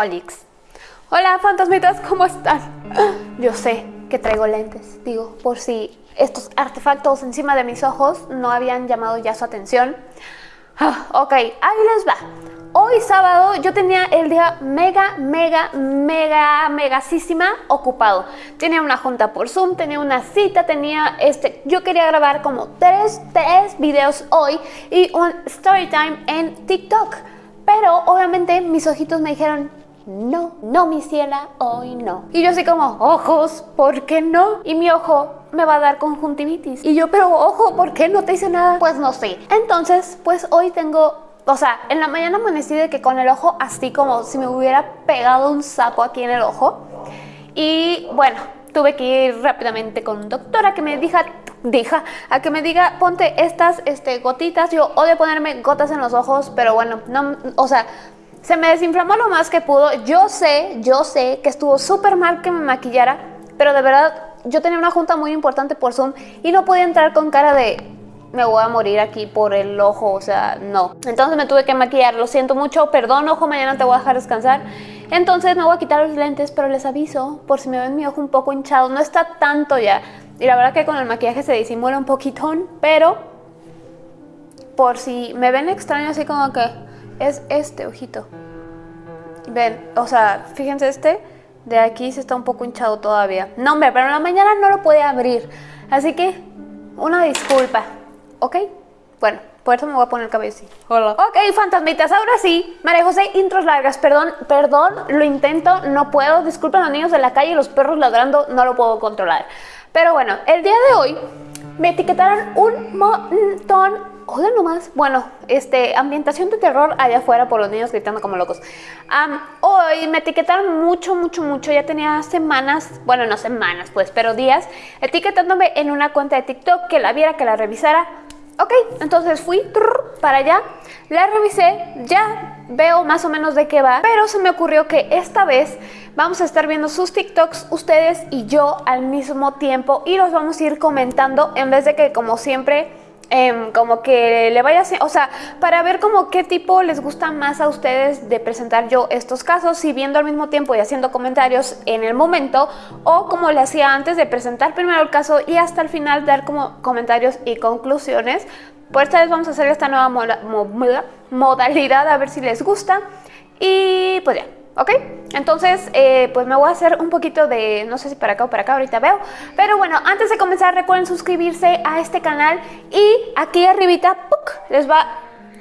Olix. Hola fantasmitas, ¿cómo están? Yo sé que traigo lentes, digo, por si estos artefactos encima de mis ojos no habían llamado ya su atención. Ah, ok, ahí les va. Hoy sábado yo tenía el día mega, mega, mega, megasísima ocupado. Tenía una junta por Zoom, tenía una cita, tenía este... Yo quería grabar como tres, tres videos hoy y un story time en TikTok. Pero obviamente mis ojitos me dijeron, no, no mi ciela, hoy no. Y yo así como, ojos, ¿por qué no? Y mi ojo me va a dar conjuntivitis. Y yo, pero ojo, ¿por qué no te hice nada? Pues no sé. Entonces, pues hoy tengo o sea, en la mañana amanecí de que con el ojo así como si me hubiera pegado un sapo aquí en el ojo. Y bueno, tuve que ir rápidamente con doctora que me diga, diga, a que me diga, ponte estas este, gotitas. Yo odio ponerme gotas en los ojos, pero bueno, no, o sea, se me desinflamó lo más que pudo. Yo sé, yo sé que estuvo súper mal que me maquillara, pero de verdad yo tenía una junta muy importante por Zoom y no podía entrar con cara de me voy a morir aquí por el ojo, o sea, no. Entonces me tuve que maquillar, lo siento mucho, perdón ojo, mañana te voy a dejar descansar. Entonces me voy a quitar los lentes, pero les aviso, por si me ven mi ojo un poco hinchado, no está tanto ya. Y la verdad que con el maquillaje se disimula un poquitón, pero por si me ven extraño así como que es este ojito. Ven, o sea, fíjense este, de aquí se está un poco hinchado todavía. No hombre, pero en la mañana no lo puede abrir, así que una disculpa. ¿ok? Bueno, por eso me voy a poner el cabello así. Hola. Ok, fantasmitas, ahora sí. María José, intros largas. Perdón, perdón, lo intento, no puedo. Disculpen a los niños de la calle y los perros ladrando, no lo puedo controlar. Pero bueno, el día de hoy me etiquetaron un montón Hola nomás. Bueno, este, ambientación de terror allá afuera por los niños gritando como locos. hoy me etiquetaron mucho, mucho, mucho. Ya tenía semanas, bueno, no semanas pues, pero días, etiquetándome en una cuenta de TikTok que la viera, que la revisara. Ok, entonces fui para allá, la revisé, ya veo más o menos de qué va, pero se me ocurrió que esta vez vamos a estar viendo sus TikToks ustedes y yo al mismo tiempo y los vamos a ir comentando en vez de que como siempre Em, como que le vaya o sea, para ver como qué tipo les gusta más a ustedes de presentar yo estos casos, si viendo al mismo tiempo y haciendo comentarios en el momento, o como le hacía antes de presentar primero el caso y hasta el final dar como comentarios y conclusiones. Por esta vez vamos a hacer esta nueva modalidad a ver si les gusta y pues ya. ¿Ok? Entonces, eh, pues me voy a hacer un poquito de, no sé si para acá o para acá, ahorita veo. Pero bueno, antes de comenzar recuerden suscribirse a este canal y aquí arribita les va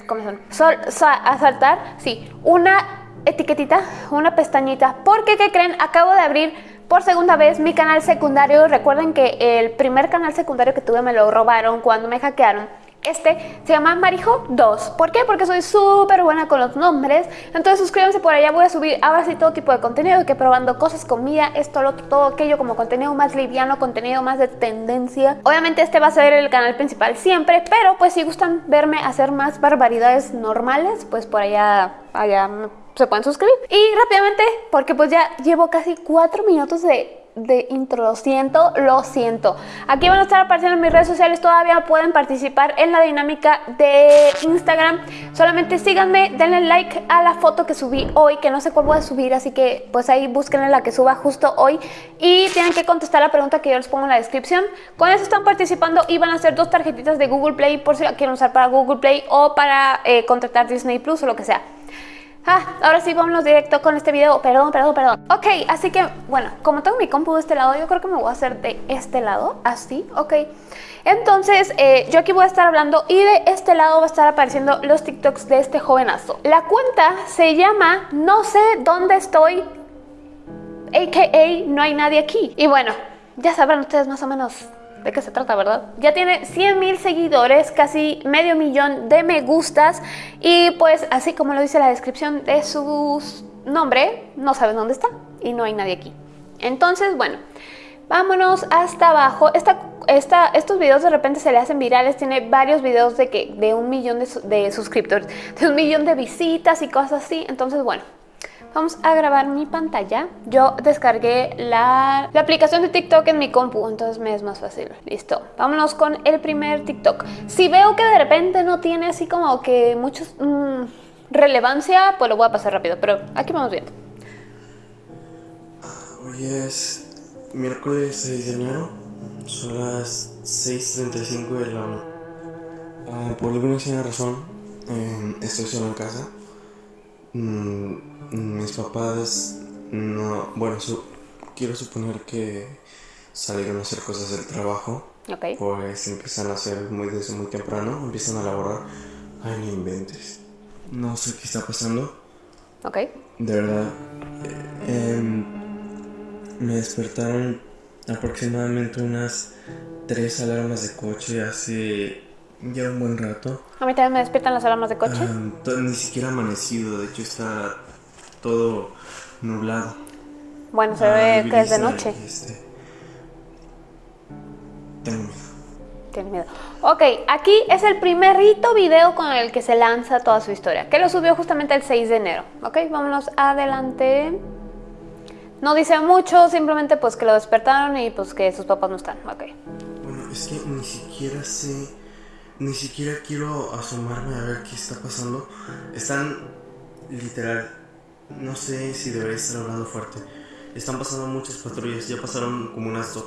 a saltar, sí, una etiquetita, una pestañita. Porque, ¿qué creen? Acabo de abrir por segunda vez mi canal secundario. Recuerden que el primer canal secundario que tuve me lo robaron cuando me hackearon. Este se llama Marijo 2. ¿Por qué? Porque soy súper buena con los nombres. Entonces suscríbanse por allá. Voy a subir ahora sí todo tipo de contenido. Que probando cosas, comida, esto, lo todo aquello. Como contenido más liviano, contenido más de tendencia. Obviamente este va a ser el canal principal siempre. Pero pues si gustan verme hacer más barbaridades normales, pues por allá, allá se pueden suscribir. Y rápidamente, porque pues ya llevo casi 4 minutos de de intro, lo siento, lo siento. Aquí van a estar apareciendo en mis redes sociales, todavía pueden participar en la dinámica de Instagram. Solamente síganme, denle like a la foto que subí hoy, que no sé cuál voy a subir, así que pues ahí búsquenle la que suba justo hoy. Y tienen que contestar la pregunta que yo les pongo en la descripción. Con eso están participando y van a hacer dos tarjetitas de Google Play por si la quieren usar para Google Play o para eh, contratar Disney Plus o lo que sea. Ah, ahora sí, vámonos directo con este video. Perdón, perdón, perdón. Ok, así que, bueno, como tengo mi compu de este lado, yo creo que me voy a hacer de este lado, así, ok. Entonces, eh, yo aquí voy a estar hablando y de este lado va a estar apareciendo los TikToks de este jovenazo. La cuenta se llama No sé dónde estoy, a.k.a. No hay nadie aquí. Y bueno, ya sabrán ustedes más o menos de qué se trata, ¿verdad? Ya tiene 100 mil seguidores, casi medio millón de me gustas y pues así como lo dice la descripción de su nombre, no sabes dónde está y no hay nadie aquí. Entonces, bueno, vámonos hasta abajo. Esta, esta, estos videos de repente se le hacen virales, tiene varios videos de, que, de un millón de, de suscriptores, de un millón de visitas y cosas así. Entonces, bueno, Vamos a grabar mi pantalla. Yo descargué la, aplicación de TikTok en mi compu, entonces me es más fácil. Listo. Vámonos con el primer TikTok. Si veo que de repente no tiene así como que mucha mm, relevancia, pues lo voy a pasar rápido, pero aquí vamos viendo. Hoy es miércoles 6 de enero, son las 6.35 de la mañana. Ah, por alguna razón, eh, estoy solo en casa. Mm, mis papás no, bueno, su- quiero suponer que salieron a hacer cosas del trabajo. Ok. Pues empiezan a hacer muy desde muy temprano, empiezan a laborar. Ay, no inventes. No sé qué está pasando. Ok. De verdad. eh, em, me despertaron aproximadamente unas tres alarmas de coche hace ya un buen rato. A mí también me despiertan las alarmas de coche. Ah, ni siquiera amanecido, de hecho está todo nublado. bueno, se Ah, ve que es de noche. este, Tengo miedo. Tiene miedo. Ok, aquí es el primerito video con el que se lanza toda su historia, que lo subió justamente el 6 de enero. Ok, vámonos adelante. No dice mucho, simplemente pues que lo despertaron y pues que sus papás no están. Ok. Bueno, es que ni siquiera sé, ni siquiera quiero asomarme a ver qué está pasando. Están literal, no sé si debería estar hablando fuerte. Están pasando muchas patrullas, ya pasaron como unas dos.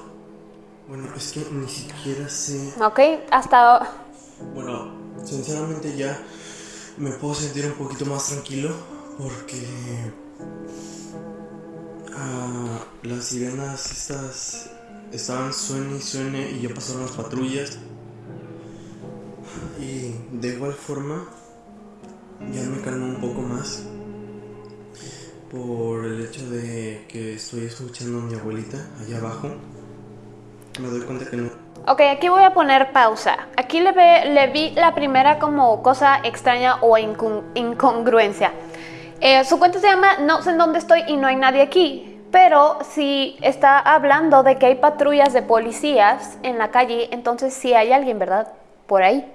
Bueno, es que ni siquiera sé. Ok, hasta... Bueno, sinceramente ya me puedo sentir un poquito más tranquilo porque ah, las sirenas estas estaban suene y suene y ya pasaron las patrullas y de igual forma ya me calmo un poco más por el hecho de que estoy escuchando a mi abuelita allá abajo. Me doy cuenta que no Ok, aquí voy a poner pausa. Aquí le, ve- le vi la primera como cosa extraña o incon- incongruencia. Eh, su cuenta se llama No sé en dónde estoy y no hay nadie aquí. Pero si está hablando de que hay patrullas de policías en la calle, entonces sí hay alguien, ¿verdad? Por ahí.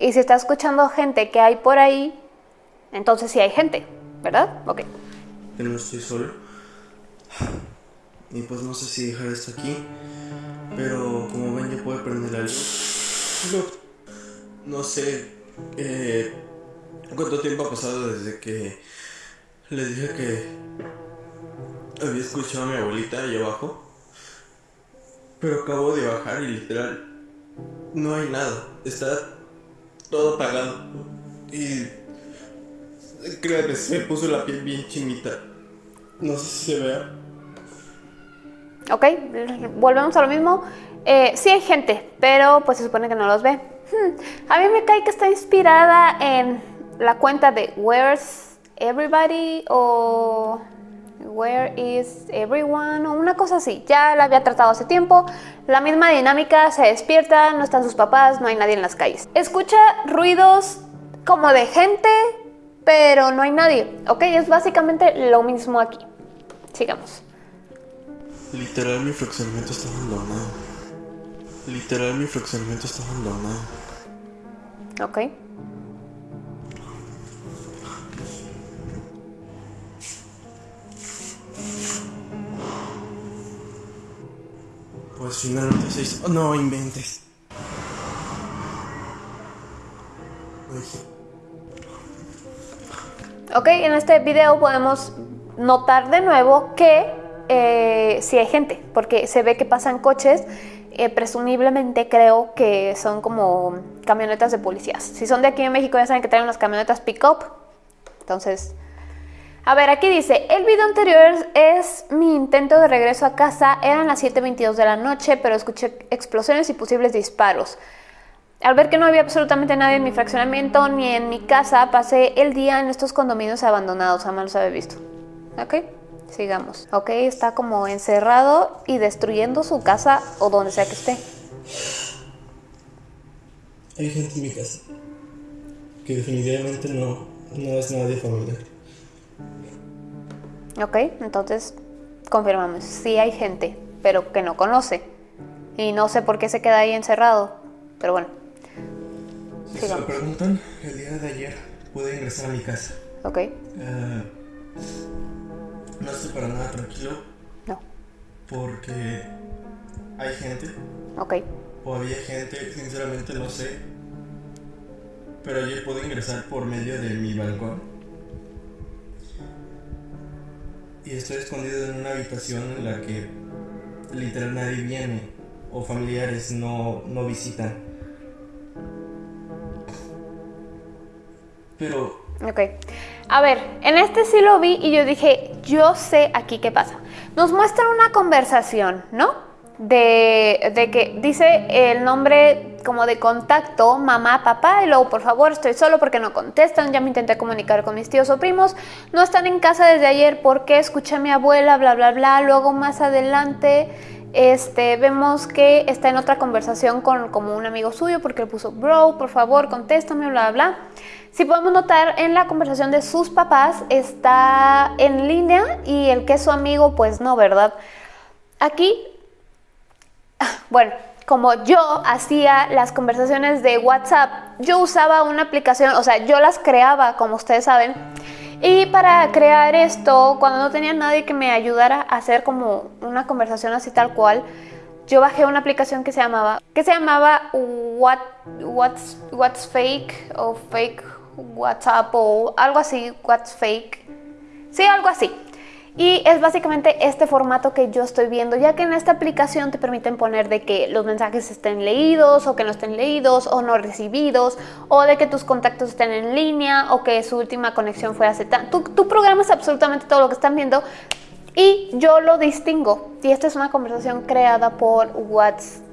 Y si está escuchando gente que hay por ahí, entonces sí hay gente, ¿verdad? Ok. que no estoy solo. Y pues no sé si dejar esto aquí. Pero como ven, ya puedo prender la luz. No, sé eh, cuánto tiempo ha pasado desde que les dije que había escuchado a mi abuelita allá abajo. Pero acabo de bajar y literal no hay nada. Está todo apagado. Y créanme, se me puso la piel bien chinita. No sé si se vea. Ok, volvemos a lo mismo. Eh, sí hay gente, pero pues se supone que no los ve. Hmm, A mí me cae que está inspirada en la cuenta de Where's Everybody o Where is Everyone o una cosa así. Ya la había tratado hace tiempo. La misma dinámica, se despierta, no están sus papás, no hay nadie en las calles. Escucha ruidos como de gente, pero no hay nadie. Ok, es básicamente lo mismo aquí. Sigamos. Literal, mi fraccionamiento está abandonado. Literal, mi fraccionamiento está abandonado. Ok. Hizo. no inventes. Ay, Ok, en este video podemos notar de nuevo que eh, sí hay gente, porque se ve que pasan coches, eh, presumiblemente creo que son como camionetas de policías. Si son de aquí en México ya saben que traen unas camionetas pick-up. Entonces, a ver, aquí dice, el video anterior es mi intento de regreso a casa, eran las 7.22 de la noche, pero escuché explosiones y posibles disparos. Al ver que no había absolutamente nadie en mi fraccionamiento ni en mi casa, pasé el día en estos condominios abandonados, jamás los había visto. Ok, sigamos. Ok, está como encerrado y destruyendo su casa o donde sea que esté. Hay gente en mi casa. Que definitivamente no, no es nadie familiar. Ok, entonces confirmamos, sí hay gente, pero que no conoce. Y no sé por qué se queda ahí encerrado, pero bueno, Si se lo preguntan, el día de ayer pude ingresar a mi casa. ok, Ah, no estoy para nada tranquilo no, porque hay gente ok, o había gente, sinceramente no sé. Pero ayer pude ingresar por medio de mi balcón. Y estoy escondido en una habitación en la que literal nadie viene o familiares no, no visitan. Pero... Ok. A ver, en este sí lo vi y yo dije, yo sé aquí qué pasa. Nos muestra una conversación, ¿no? de, de, que dice el nombre como de contacto, mamá, papá, y luego por favor estoy solo porque no contestan, ya me intenté comunicar con mis tíos o primos, no están en casa desde ayer porque escuché a mi abuela, bla, bla, bla, luego más adelante este, vemos que está en otra conversación con como un amigo suyo porque le puso, bro, por favor, contéstame, bla, bla, bla. Si podemos notar, en la conversación de sus papás está en línea y el que es su amigo, pues no, ¿verdad? Aquí bueno, como yo hacía las conversaciones de WhatsApp, yo usaba una aplicación, o sea, yo las creaba, como ustedes saben. Y para crear esto, cuando no tenía nadie que me ayudara a hacer como una conversación así tal cual, yo bajé una aplicación que se llamaba, que se llamaba What, What's, What's Fake o Fake WhatsApp o algo así, What's Fake. Sí, algo así. Y es básicamente este formato que yo estoy viendo, ya que en esta aplicación te permiten poner de que los mensajes estén leídos o que no estén leídos o no recibidos, o de que tus contactos estén en línea o que su última conexión fue hace tanto. Tú, programas absolutamente todo lo que están viendo y yo lo distingo. Y esta es una conversación creada por WhatsApp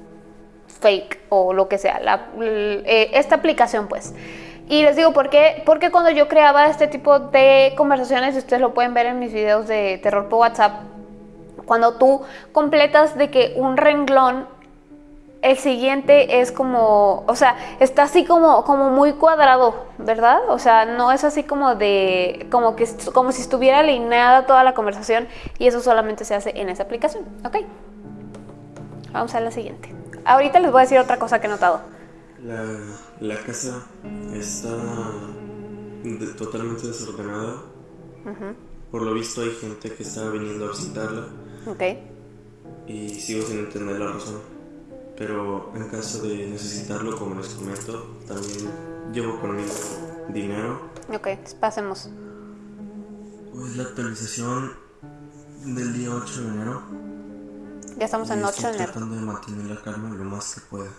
Fake o lo que sea, eh, esta aplicación pues. Y les digo, ¿por qué? Porque cuando yo creaba este tipo de conversaciones, ustedes lo pueden ver en mis videos de terror por WhatsApp, cuando tú completas de que un renglón, el siguiente es como, o sea, está así como, como muy cuadrado, ¿verdad? O sea, no es así como de, como, que, como si estuviera alineada toda la conversación y eso solamente se hace en esa aplicación, ¿ok? Vamos a la siguiente. Ahorita les voy a decir otra cosa que he notado. La, la casa está totalmente desordenada. Por lo visto hay gente que está viniendo a visitarla. Ok. Y sigo sin entender la razón. Pero en caso de necesitarlo, como les comento, también llevo conmigo dinero. Ok, pasemos. Pues la actualización del día 8 de enero. Ya estamos en 8 de enero. tratando de mantener la calma lo más que pueda.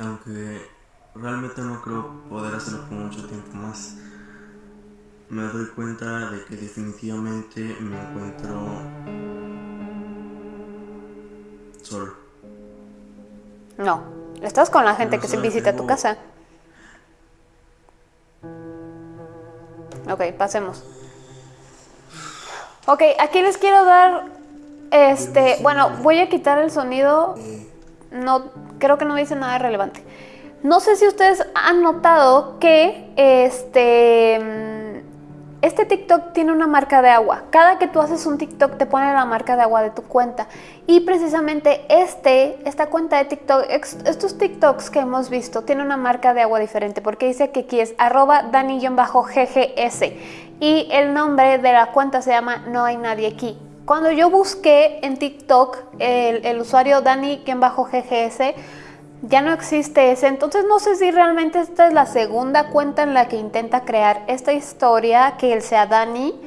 Aunque realmente no creo poder hacerlo por mucho tiempo más. Me doy cuenta de que definitivamente me encuentro solo. No, estás con la gente que se visita tu casa. Ok, pasemos. Ok, aquí les quiero dar, este, bueno, voy a quitar el sonido. No, creo que no dice nada relevante. No sé si ustedes han notado que este, este TikTok tiene una marca de agua. Cada que tú haces un TikTok te pone la marca de agua de tu cuenta. Y precisamente este, esta cuenta de TikTok, estos TikToks que hemos visto, tiene una marca de agua diferente porque dice que aquí es arroba dani-ggs y el nombre de la cuenta se llama No hay nadie aquí. Cuando yo busqué en TikTok el, usuario Dani-GGS, ya no existe ese. Entonces no sé si realmente esta es la segunda cuenta en la que intenta crear esta historia, que él sea Dani,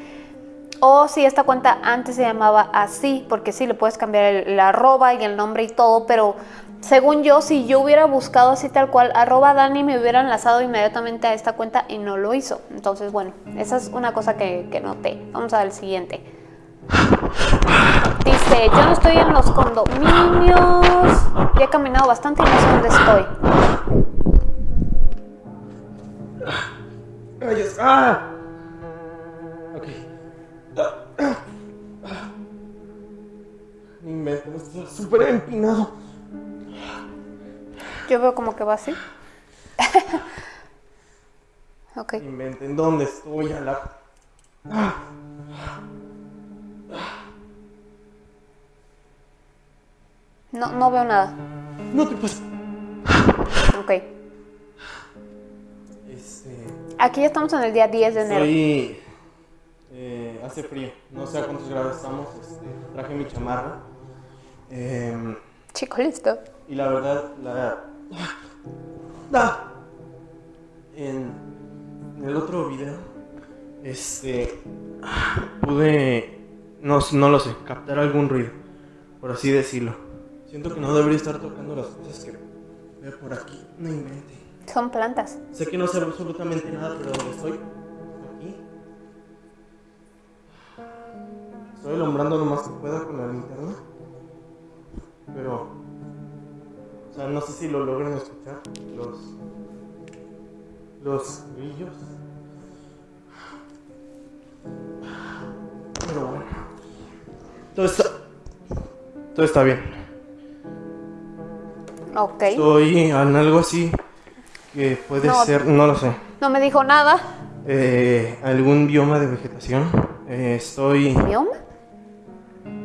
o si esta cuenta antes se llamaba así, porque sí, le puedes cambiar el, arroba y el nombre y todo, pero según yo, si yo hubiera buscado así tal cual, arroba Dani me hubiera enlazado inmediatamente a esta cuenta y no lo hizo. Entonces, bueno, esa es una cosa que, que noté. Vamos a ver el siguiente. Dice, yo no estoy en los condominios. Ya he caminado bastante y no sé dónde estoy. Ay, ¡Ah! Ok. Invento, está súper empinado. Yo veo como que va así. ok. Inventen dónde estoy a la. Ah. No, no veo nada. No te pasa. Ok. Este... Aquí estamos en el día 10 de enero. Sí. Eh, hace frío. No sé a cuántos grados estamos. Este, traje mi chamarra. Eh, Chico, listo. Y la verdad, la... Ah, en el otro video este, pude, no, no lo sé, captar algún ruido, por así decirlo. Siento que no debería estar tocando las cosas que veo por aquí, no invente. Son plantas. Sé que no sé absolutamente nada, pero donde estoy, aquí, estoy alumbrando lo más que pueda con la linterna, pero, o sea, no sé si lo logran escuchar, los, los grillos. Pero bueno. Todo está. Todo está bien. Ok. Estoy en algo así que puede No. ser, no lo sé. No me dijo nada. eh, algún bioma de vegetación. Eh, estoy ¿Mioma?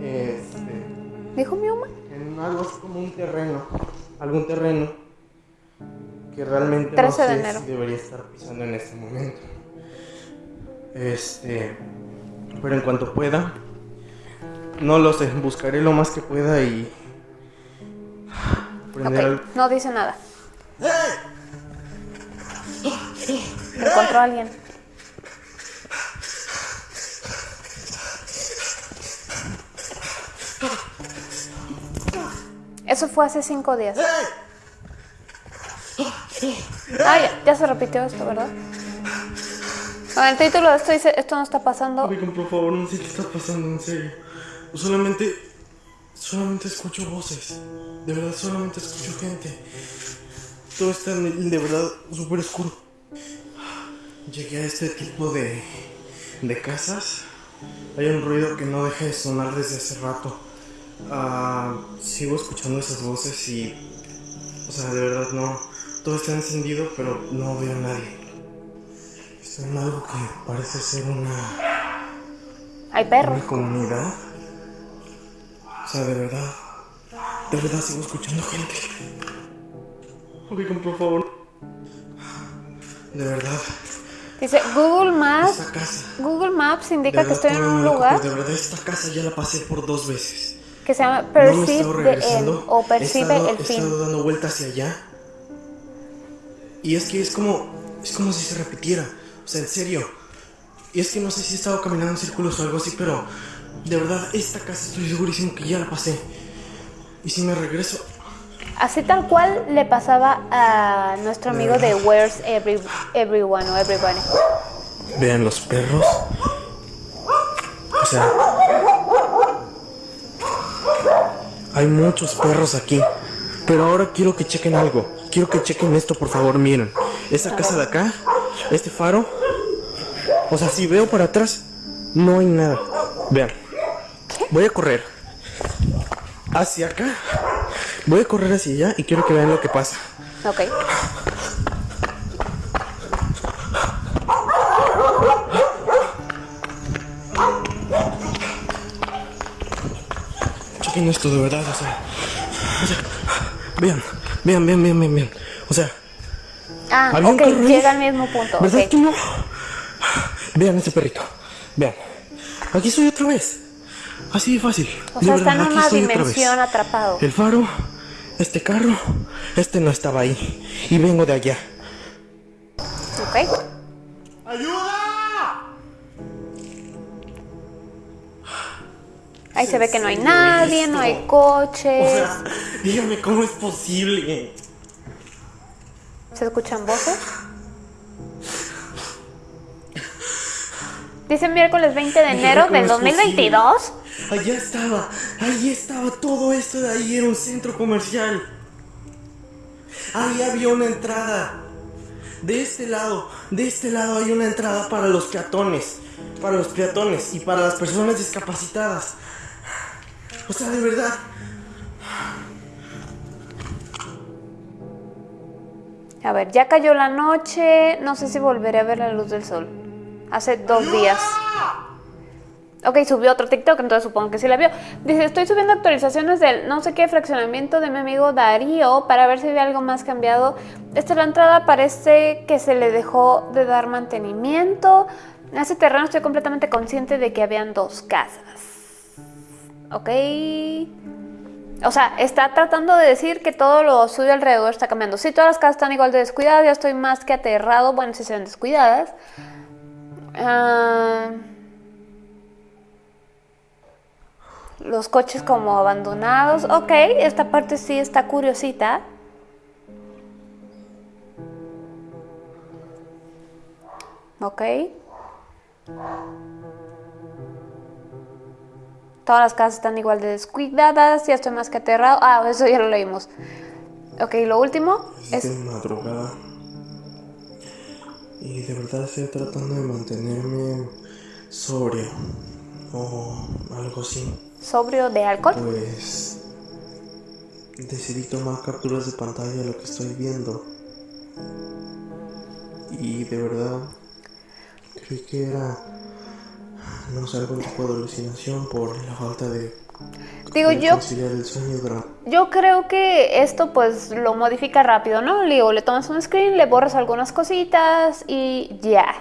este, ¿Dijo mioma? en algo así como un terreno. Algún terreno que realmente 13 no de sé enero. si debería estar pisando en este momento. Este, pero en cuanto pueda, no lo sé, buscaré lo más que pueda y prender Ok. al- No dice nada. Encontró a alguien. Eso fue hace cinco días. Ah, ya, ya se repitió esto, ¿verdad? El título de esto dice, esto no está pasando. Oigan, por favor, no sé qué está pasando, en serio. Solamente, solamente escucho voces. De verdad, solamente escucho gente. Todo está en- de verdad súper oscuro. Llegué a este tipo de, de casas. Hay un ruido que no deja de sonar desde hace rato. Ah, sigo escuchando esas voces y, o sea, de verdad no. Todo está encendido, pero no veo a nadie. Estoy en algo que parece ser una Hay perros. una comunidad. O sea, de verdad. De verdad sigo escuchando gente. Oigan, por favor. De verdad. Dice, Google Maps, Esta casa. Google Maps indica que estoy en un lugar acuerdo, De verdad, esta casa ya la pasé por dos veces. que se llama no he Perceive estado the End regresando. o he Percibe estado, el he fin. estado dando vueltas hacia allá. Y es que es como. Es como si se repitiera. O sea, en serio. Y es que no sé si he estado caminando en círculos o algo así, pero. De verdad, esta casa estoy segurísimo que ya la pasé. Y si me regreso. Así tal cual le pasaba a nuestro amigo de Where's Every, Everyone o Everybody. Vean los perros. O sea. Hay muchos perros aquí. Pero ahora quiero que chequen algo. Quiero que chequen esto, por favor. Miren. Esta casa de acá. Este faro. O sea, si veo para atrás, no hay nada. Vean. Voy a correr. Hacia acá. Voy a correr hacia allá y quiero que vean lo que pasa. Ok. Chequen esto de verdad, o sea. O sea, vean, vean, vean, vean, vean, vean. O sea, Ah, ¿Había un ok, llega al mismo punto. ¿verdad que no? Vean ese perrito. Vean. Aquí estoy otra vez. Así de fácil. O De sea, está verdad, en aquí una dimensión atrapado. El faro, este carro, este no estaba ahí. Y vengo de allá. Ok. ¡Ayuda! Ahí se ve que no hay nadie, no hay O coches. sea, dígame cómo es posible. ¿Se escuchan voces? Dice miércoles 20 de enero del es 2022. Allá estaba, ahí estaba, todo esto de ahí era un centro comercial. Ahí había una entrada. De este lado, de este lado hay una entrada para los peatones, para los peatones y para las personas discapacitadas. O sea, de verdad, A ver, ya cayó la noche. No sé si volveré a ver la luz del sol. Hace dos días. Ok, subió otro TikTok, entonces supongo que sí la vio. Dice, estoy subiendo actualizaciones del no sé qué fraccionamiento de mi amigo Darío para ver si hay algo más cambiado. Esta la entrada parece que se le dejó de dar mantenimiento. En ese terreno estoy completamente consciente de que habían dos casas. Ok. O sea, está tratando de decir que todo lo suyo alrededor está cambiando. Si todas las casas están igual de descuidadas, ya estoy más que aterrado. Bueno, si se ven descuidadas. Ah, los coches como abandonados. Ok, esta parte sí está curiosita. Ok. Todas las casas están igual de descuidadas. Ya estoy más que aterrado. Ah, eso ya lo leímos. Ok, lo último es... de madrugada. Y de verdad estoy tratando de mantenerme sobrio. O algo así. ¿Sobrio de alcohol? Pues... Decidí tomar capturas de pantalla de lo que estoy viendo. Y de verdad... Creí que era no sé, algún tipo de alucinación por la falta de... Digo, yo... Yo creo que esto pues lo modifica rápido, ¿no? Digo, le tomas un screen, le borras algunas cositas y ya.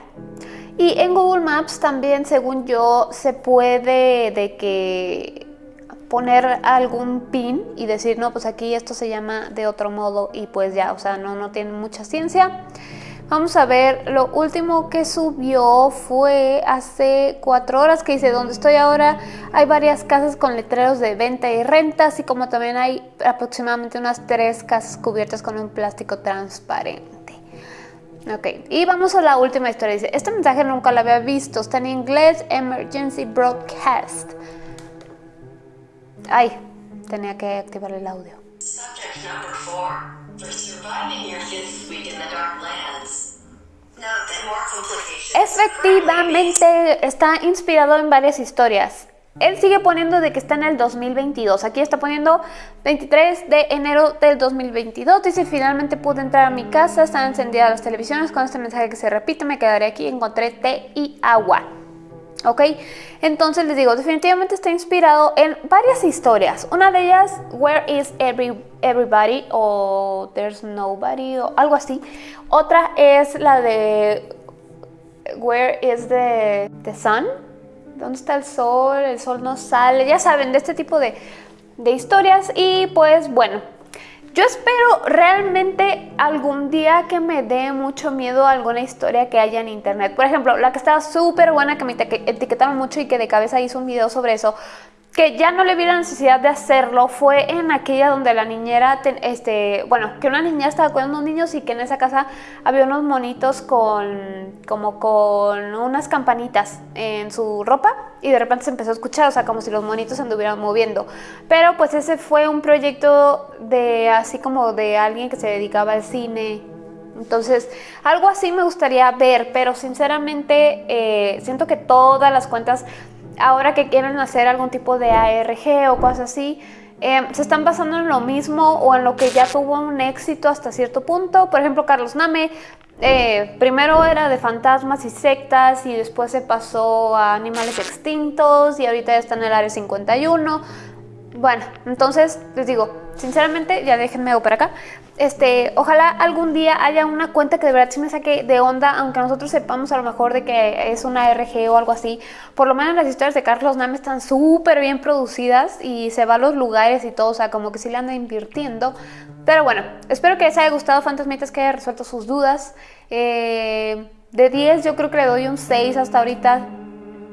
Y en Google Maps también, según yo, se puede de que poner algún pin y decir, no, pues aquí esto se llama de otro modo y pues ya, o sea, no, no tiene mucha ciencia. Vamos a ver, lo último que subió fue hace cuatro horas que dice, donde estoy ahora hay varias casas con letreros de venta y renta, así como también hay aproximadamente unas tres casas cubiertas con un plástico transparente. Ok, y vamos a la última historia. Dice, este mensaje nunca lo había visto, está en inglés, Emergency Broadcast. Ay, tenía que activar el audio. Efectivamente, está inspirado en varias historias. Él sigue poniendo de que está en el 2022. Aquí está poniendo 23 de enero del 2022. Dice, finalmente pude entrar a mi casa, están encendidas las televisiones. Con este mensaje que se repite, me quedaré aquí. Encontré té y agua. ¿ok? Entonces les digo, definitivamente está inspirado en varias historias. Una de ellas, Where is Everybody o There's Nobody o algo así. Otra es la de Where is the, the Sun? ¿Dónde está el sol? El sol no sale. Ya saben, de este tipo de, de historias. Y pues bueno, yo espero realmente algún día que me dé mucho miedo alguna historia que haya en internet. Por ejemplo, la que estaba súper buena, que me etiquetaron mucho y que de cabeza hizo un video sobre eso, que ya no le vi la necesidad de hacerlo fue en aquella donde la niñera, este, bueno, que una niña estaba cuidando a unos niños y que en esa casa había unos monitos con, como con unas campanitas en su ropa y de repente se empezó a escuchar, o sea, como si los monitos se anduvieran moviendo. Pero pues ese fue un proyecto de, así como de alguien que se dedicaba al cine entonces, algo así me gustaría ver, pero sinceramente eh, siento que todas las cuentas ahora que quieren hacer algún tipo de ARG o cosas así, eh, se están basando en lo mismo o en lo que ya tuvo un éxito hasta cierto punto. Por ejemplo, Carlos Name eh, primero era de fantasmas y sectas y después se pasó a animales extintos y ahorita ya está en el área 51. Bueno, entonces les digo, sinceramente, ya déjenme para acá. Este, ojalá algún día haya una cuenta que de verdad sí me saque de onda, aunque nosotros sepamos a lo mejor de que es una RG o algo así. Por lo menos las historias de Carlos Name están súper bien producidas y se va a los lugares y todo, o sea, como que sí le anda invirtiendo. Pero bueno, espero que les haya gustado Fantasmitas, que haya resuelto sus dudas. Eh, de 10 yo creo que le doy un 6 hasta ahorita.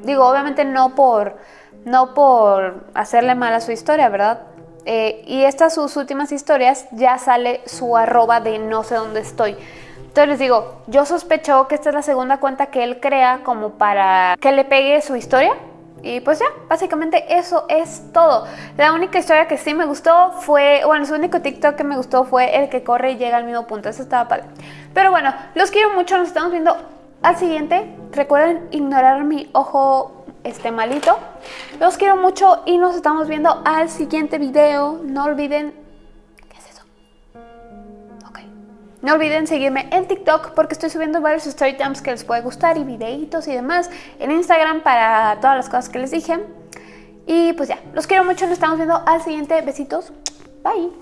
Digo, obviamente no por no por hacerle mal a su historia, ¿verdad? Eh, y estas sus últimas historias ya sale su arroba de no sé dónde estoy. Entonces les digo, yo sospecho que esta es la segunda cuenta que él crea como para que le pegue su historia. Y pues ya, básicamente eso es todo. La única historia que sí me gustó fue, bueno, su único TikTok que me gustó fue el que corre y llega al mismo punto. Eso estaba padre. Pero bueno, los quiero mucho, nos estamos viendo al siguiente. Recuerden ignorar mi ojo este malito. Los quiero mucho y nos estamos viendo al siguiente video. No olviden... ¿Qué es eso? Ok. No olviden seguirme en TikTok porque estoy subiendo varios story times que les puede gustar y videitos y demás. En Instagram para todas las cosas que les dije. Y pues ya, los quiero mucho, nos estamos viendo al siguiente. Besitos. Bye.